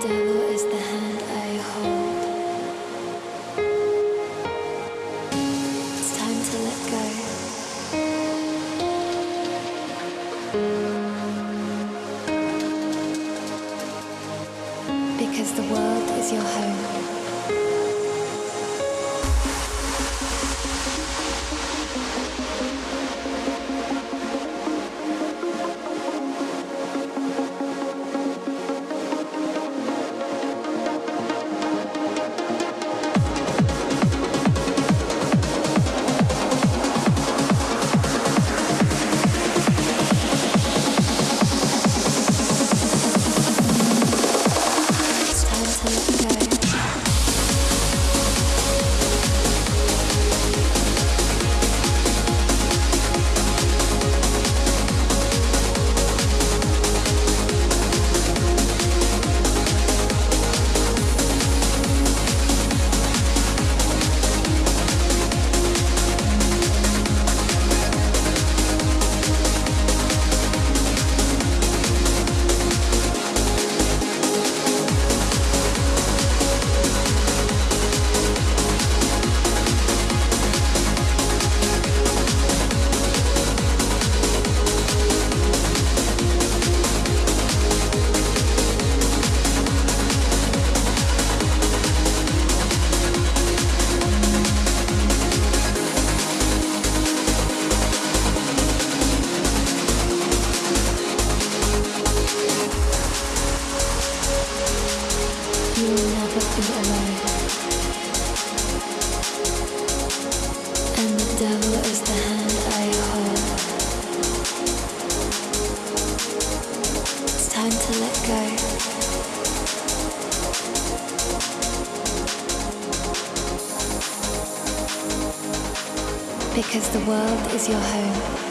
devil. Because the world is your home.